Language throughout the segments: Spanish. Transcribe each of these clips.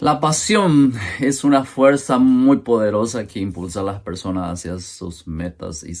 La pasión es una fuerza muy poderosa que impulsa a las personas hacia sus metas y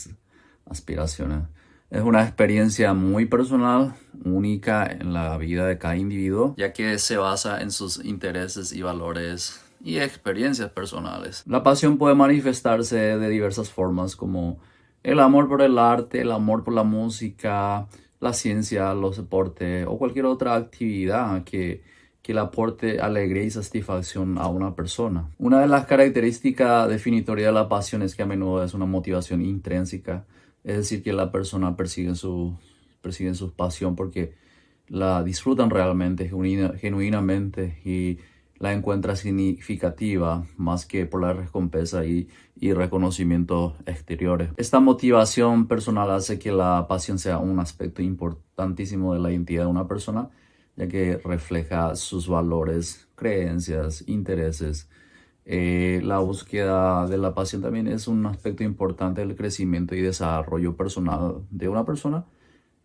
aspiraciones. Es una experiencia muy personal, única en la vida de cada individuo, ya que se basa en sus intereses y valores y experiencias personales. La pasión puede manifestarse de diversas formas como el amor por el arte, el amor por la música, la ciencia, los deportes o cualquier otra actividad que, que le aporte alegría y satisfacción a una persona. Una de las características definitorias de la pasión es que a menudo es una motivación intrínseca, es decir, que la persona persigue su, persigue su pasión porque la disfrutan realmente, genuinamente y la encuentra significativa más que por la recompensa y, y, reconocimiento exteriores. Esta motivación personal hace que la pasión sea un aspecto importantísimo de la identidad de una persona, ya que refleja sus valores, creencias, intereses. Eh, la búsqueda de la pasión también es un aspecto importante del crecimiento y desarrollo personal de una persona.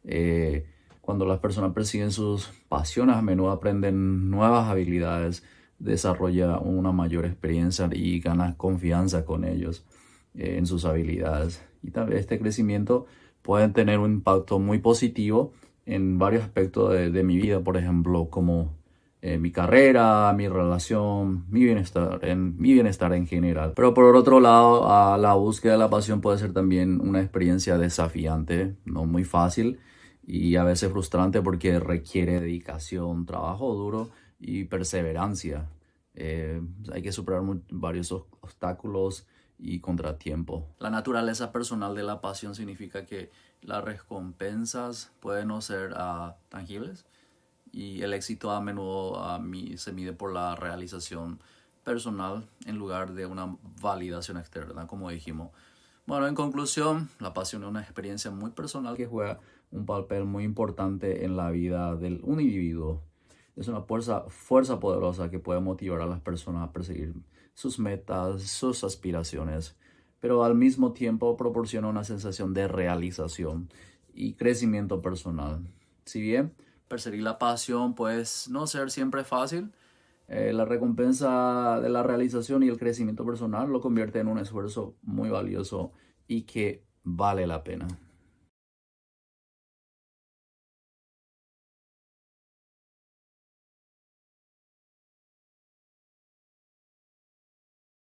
Eh, cuando las personas persiguen sus pasiones, a menudo aprenden nuevas habilidades, desarrolla una mayor experiencia y gana confianza con ellos eh, en sus habilidades. Y también este crecimiento puede tener un impacto muy positivo en varios aspectos de, mi vida, por ejemplo, como eh, mi carrera, mi relación, mi bienestar, en, mi bienestar en general. Pero por otro lado, la búsqueda de la pasión puede ser también una experiencia desafiante, no muy fácil y a veces frustrante porque requiere dedicación, trabajo duro y perseverancia. Eh, hay que superar varios obstáculos y contratiempos. La naturaleza personal de la pasión significa que las recompensas pueden no ser uh, tangibles y el éxito a menudo mí se mide por la realización personal en lugar de una validación externa, como dijimos. Bueno, en conclusión, la pasión es una experiencia muy personal que juega un papel muy importante en la vida de un individuo es una fuerza, poderosa que puede motivar a las personas a perseguir sus metas, sus aspiraciones, pero al mismo tiempo proporciona una sensación de realización y crecimiento personal. Si bien perseguir la pasión puede no ser siempre fácil, eh, la recompensa de la realización y el crecimiento personal lo convierte en un esfuerzo muy valioso y que vale la pena.